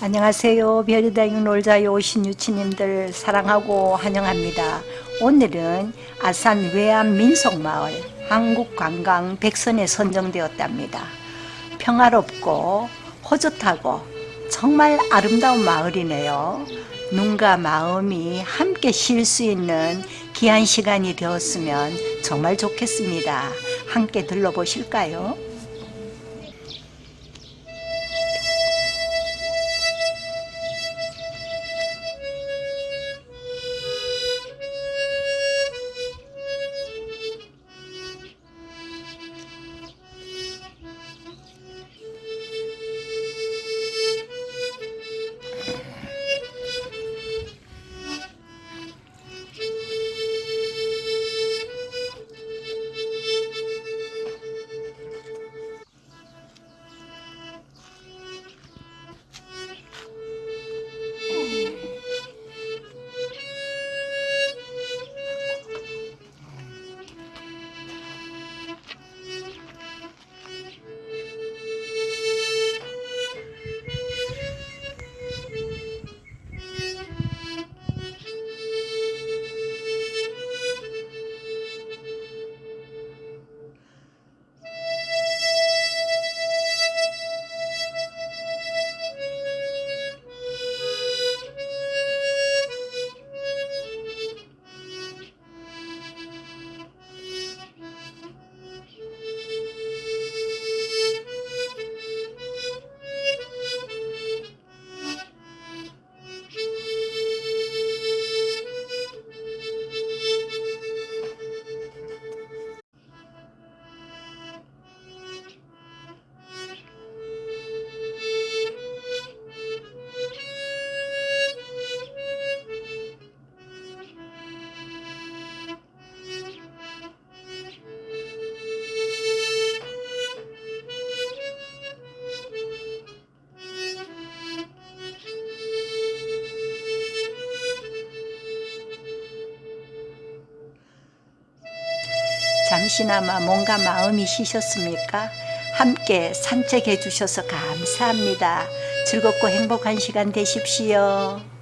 안녕하세요. 별이다육 놀자요 오신 유치님들 사랑하고 환영합니다. 오늘은 아산 외암 민속마을 한국관광 백선에 선정되었답니다. 평화롭고 호젓하고 정말 아름다운 마을이네요. 눈과 마음이 함께 쉴 수 있는 귀한 시간이 되었으면 정말 좋겠습니다. 함께 들러보실까요? 잠시나마 뭔가 마음이 쉬셨습니까? 함께 산책해 주셔서 감사합니다. 즐겁고 행복한 시간 되십시오.